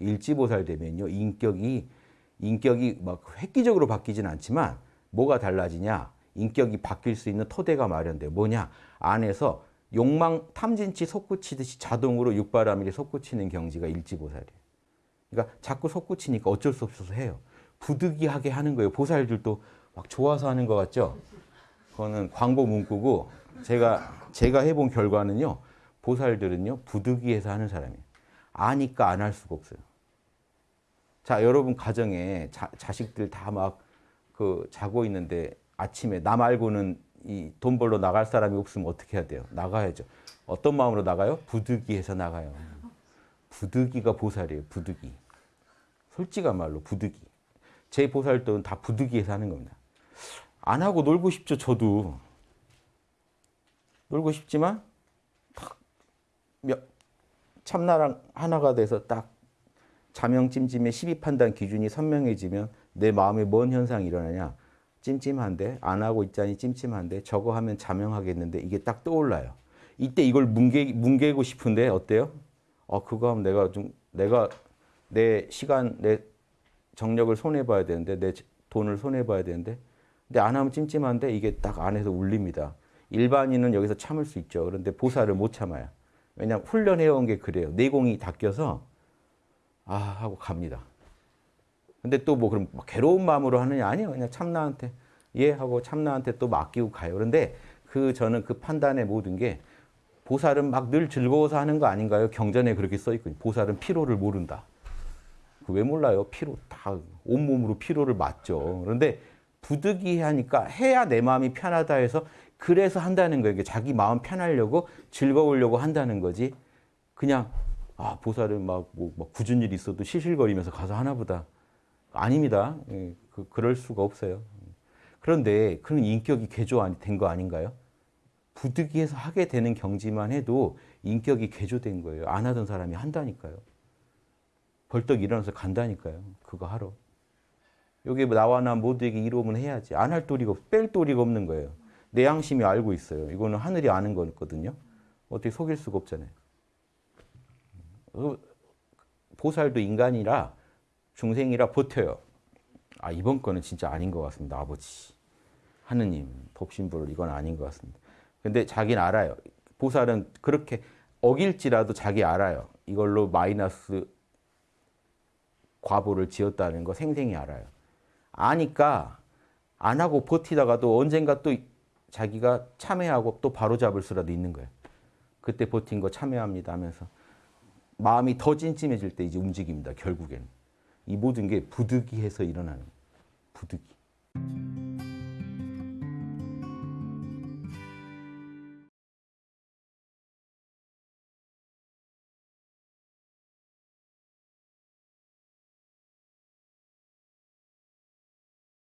일지보살 되면요. 인격이 인격이 막 획기적으로 바뀌진 않지만 뭐가 달라지냐? 인격이 바뀔 수 있는 토대가 마련돼. 뭐냐? 안에서 욕망 탐진치 솟구치듯이 자동으로 육바라밀이 솟구치는 경지가 일지보살이에요. 그러니까 자꾸 솟구치니까 어쩔 수 없어서 해요. 부득이하게 하는 거예요. 보살들도 막 좋아서 하는 것 같죠? 그거는 광고 문구고 제가 제가 해본 결과는요. 보살들은요. 부득이해서 하는 사람이에요. 아니까 안 할 수가 없어요. 자, 여러분 가정에 자, 자식들 다 막 그 자고 있는데 아침에 나 말고는 이 돈 벌러 나갈 사람이 없으면 어떻게 해야 돼요? 나가야죠. 어떤 마음으로 나가요? 부득이해서 나가요. 부득이가 보살이에요. 부득이. 솔직한 말로 부득이. 제 보살들은 다 부득이해서 하는 겁니다. 안 하고 놀고 싶죠, 저도. 놀고 싶지만 딱 몇, 참나랑 하나가 돼서 딱 자명찜찜의 12판단 기준이 선명해지면 내 마음에 뭔 현상이 일어나냐. 찜찜한데 안 하고 있자니 찜찜한데 저거 하면 자명하겠는데 이게 딱 떠올라요. 이때 이걸 뭉개, 뭉개고 싶은데 어때요? 어 그거 하면 내가 좀 내가 내 시간 내 정력을 손해 봐야 되는데 내 돈을 손해 봐야 되는데 근데 안 하면 찜찜한데 이게 딱 안에서 울립니다. 일반인은 여기서 참을 수 있죠. 그런데 보살을 못 참아요. 왜냐하면 훈련해온 게 그래요. 내공이 닦여서 아 하고 갑니다. 근데 또 뭐 그럼 괴로운 마음으로 하느냐 아니요. 그냥 참나한테 예 하고 참나한테 또 맡기고 가요. 그런데 그 저는 그 판단의 모든 게 보살은 막 늘 즐거워서 하는 거 아닌가요? 경전에 그렇게 써 있거든요. 보살은 피로를 모른다. 그왜 몰라요? 피로 다 온몸으로 피로를 맞죠. 그런데 부득이하니까 해야 내 마음이 편하다 해서 그래서 한다는 거예요. 자기 마음 편하려고 즐거우려고 한다는 거지. 그냥 아 보살은 막, 뭐, 막 굳은 일 있어도 시실거리면서 가서 하나보다. 아닙니다. 예, 그, 그럴 수가 없어요. 그런데 그런 인격이 개조된 거 아닌가요? 부득이해서 하게 되는 경지만 해도 인격이 개조된 거예요. 안 하던 사람이 한다니까요. 벌떡 일어나서 간다니까요. 그거 하러. 여기 나와 나 모두에게 이로움은 해야지. 안 할 도리가 없, 뺄 도리가 없는 거예요. 내 양심이 알고 있어요. 이거는 하늘이 아는 거거든요. 어떻게 속일 수가 없잖아요. 그 보살도 인간이라 중생이라 버텨요. 아 이번 거는 진짜 아닌 것 같습니다. 아버지. 하느님, 법신불 이건 아닌 것 같습니다. 근데 자기는 알아요. 보살은 그렇게 어길지라도 자기 알아요. 이걸로 마이너스 과보를 지었다는 거 생생히 알아요. 아니까 안 하고 버티다가도 언젠가 또 자기가 참회하고 또 바로잡을 수라도 있는 거예요. 그때 버틴 거 참회합니다 하면서 마음이 더 찜찜해질 때 이제 움직입니다. 결국에는. 이 모든 게 부득이해서 일어나는 부득이.